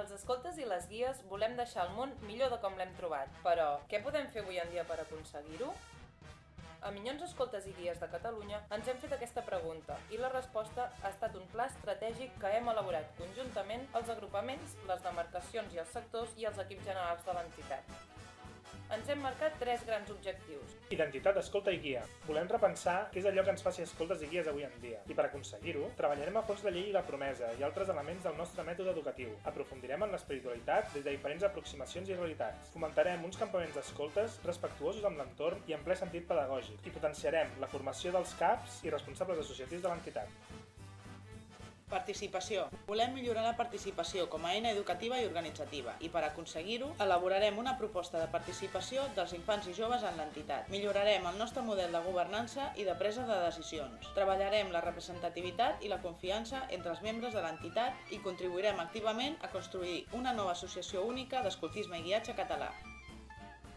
Els escoltes i les guies volem deixar el món millor de com l'hem trobat, però què podem fer avui en dia per aconseguir-ho? A Minyons Escoltes i Guies de Catalunya ens hem fet aquesta pregunta i la resposta ha estat un pla estratègic que hem elaborat conjuntament els agrupaments, les demarcacions i els sectors i els equips generals de l'entitat. Ens hem marcat tres grans objectius. Identitat, escolta i guia. Volem repensar què és allò que ens faci escoltes i guies avui en dia. I per aconseguir-ho, treballarem a fons la llei i la promesa i altres elements del nostre mètode educatiu. Aprofundirem en l'espiritualitat des de diferents aproximacions i realitats. Fomentarem uns campaments d'escoltes respectuosos amb l'entorn i en ple sentit pedagògic. I potenciarem la formació dels CAPs i responsables associatius de l'entitat. Participació. Volem millorar la participació com a eina educativa i organitzativa i per aconseguir-ho elaborarem una proposta de participació dels infants i joves en l'entitat. Millorarem el nostre model de governança i de presa de decisions. Treballarem la representativitat i la confiança entre els membres de l'entitat i contribuirem activament a construir una nova associació única d'escoltisme i guiatge català.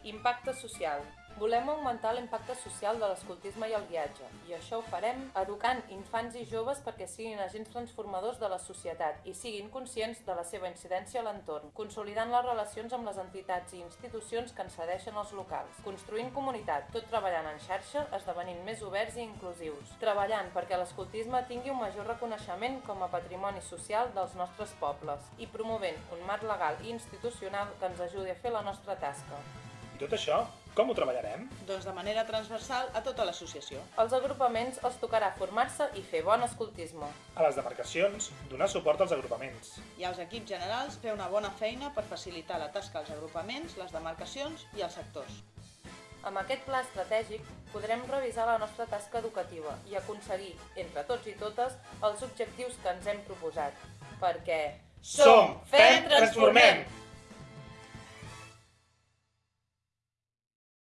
Impacte social. Volem augmentar l'impacte social de l'escoltisme i el guiatge, i això ho farem educant infants i joves perquè siguin agents transformadors de la societat i siguin conscients de la seva incidència a l'entorn, consolidant les relacions amb les entitats i institucions que ens cedeixen els locals, construint comunitat, tot treballant en xarxa, esdevenint més oberts i inclusius, treballant perquè l'escoltisme tingui un major reconeixement com a patrimoni social dels nostres pobles i promovent un marc legal i institucional que ens ajudi a fer la nostra tasca. I tot això, com ho treballarem? Doncs de manera transversal a tota l'associació. Als agrupaments els tocarà formar-se i fer bon escoltisme. A les demarcacions, donar suport als agrupaments. I als equips generals fer una bona feina per facilitar la tasca als agrupaments, les demarcacions i els sectors. Amb aquest pla estratègic podrem revisar la nostra tasca educativa i aconseguir, entre tots i totes, els objectius que ens hem proposat. Perquè... Som! Fem! Transformem!